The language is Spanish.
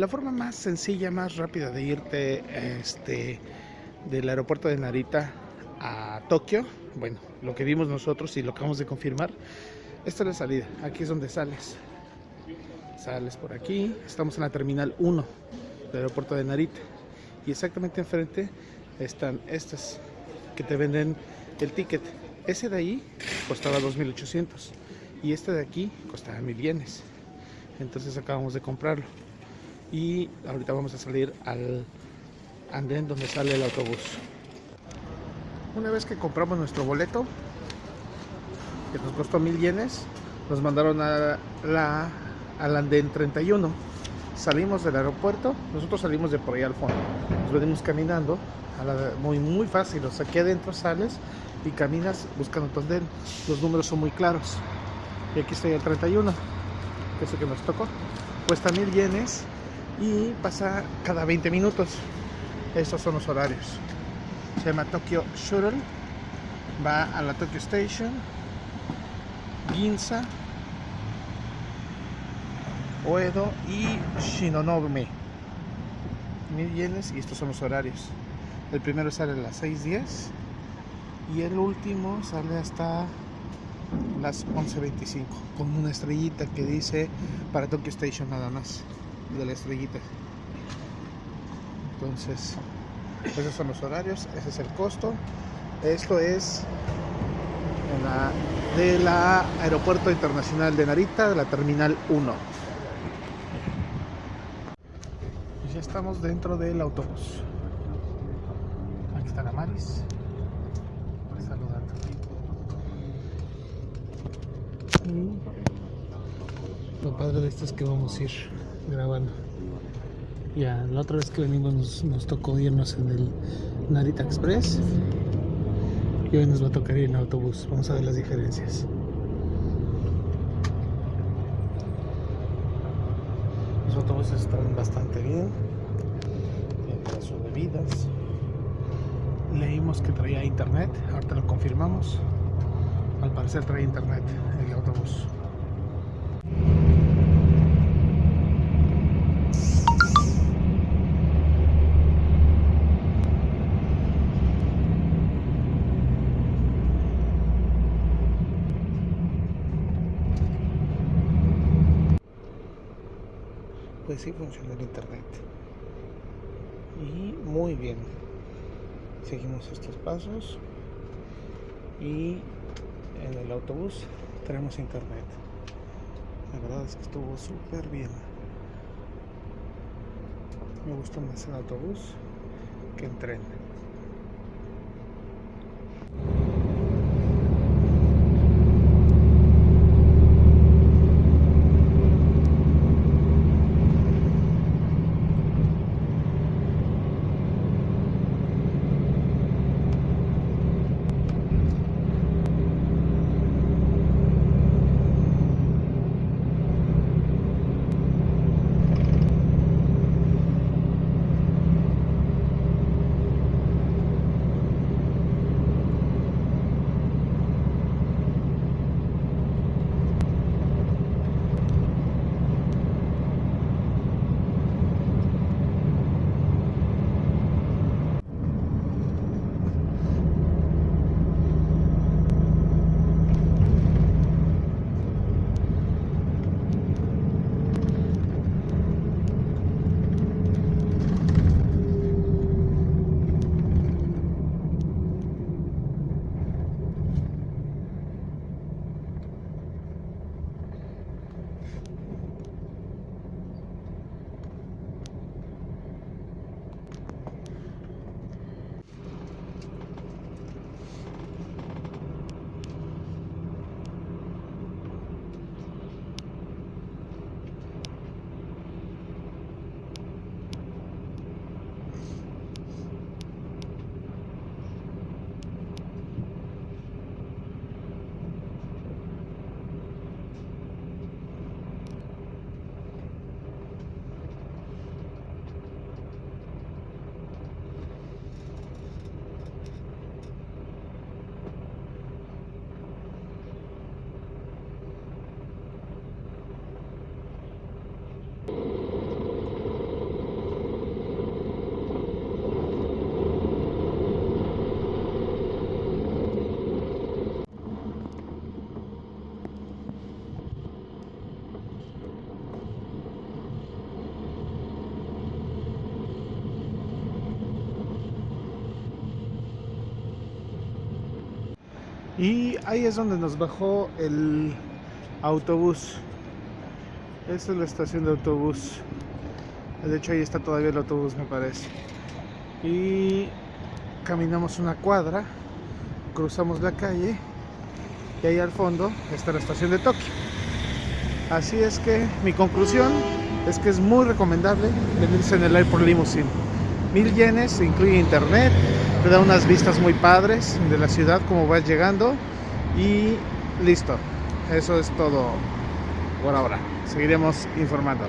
La forma más sencilla, más rápida de irte este, del aeropuerto de Narita a Tokio, bueno, lo que vimos nosotros y lo acabamos de confirmar, esta es la salida, aquí es donde sales. Sales por aquí, estamos en la terminal 1 del aeropuerto de Narita y exactamente enfrente están estas que te venden el ticket. Ese de ahí costaba 2.800 y este de aquí costaba 1.000 yenes. Entonces acabamos de comprarlo y ahorita vamos a salir al andén donde sale el autobús. Una vez que compramos nuestro boleto, que nos costó mil yenes, nos mandaron a la, al andén 31. Salimos del aeropuerto, nosotros salimos de por ahí al fondo, nos venimos caminando, muy, muy fácil, o sea, aquí adentro sales y caminas buscando tu andén, los números son muy claros. Y aquí estoy el 31, que es el que nos tocó. Cuesta mil yenes y pasa cada 20 minutos. Estos son los horarios. Se llama Tokyo Shuttle. Va a la Tokyo Station, Ginza, Oedo y Shinonome. Mil yenes y estos son los horarios. El primero sale a las 6.10 y el último sale hasta las 11.25 con una estrellita que dice para Tokyo Station nada más de la estrellita. Entonces esos son los horarios ese es el costo. Esto es en de la aeropuerto internacional de Narita de la terminal 1 pues ya estamos dentro del autobús. Aquí está la Maris y lo padre de esto es que vamos a ir grabando. Ya, la otra vez que venimos nos, tocó irnos en el Narita Express y hoy nos va a tocar ir en autobús. Vamos a ver las diferencias. Los autobuses están bastante bien. Tienen sus bebidas. Leímos que traía internet, ahorita lo confirmamos. Al parecer trae internet el autobús. Pues funciona el internet. Y muy bien. Seguimos estos pasos. Y en el autobús tenemos internet. La verdad es que estuvo súper bien. Me gustó más el autobús que el tren Y ahí es donde nos bajó el autobús. Esta es la estación de autobús. De hecho ahí está todavía el autobús me parece. Y caminamos una cuadra, cruzamos la calle y ahí al fondo está la estación de Tokio. Así es que mi conclusión es que es muy recomendable venirse en el Airport Limousine. Mil yenes, incluye internet, te da unas vistas muy padres de la ciudad como vas llegando y listo. Eso es todo por ahora. Seguiremos informando.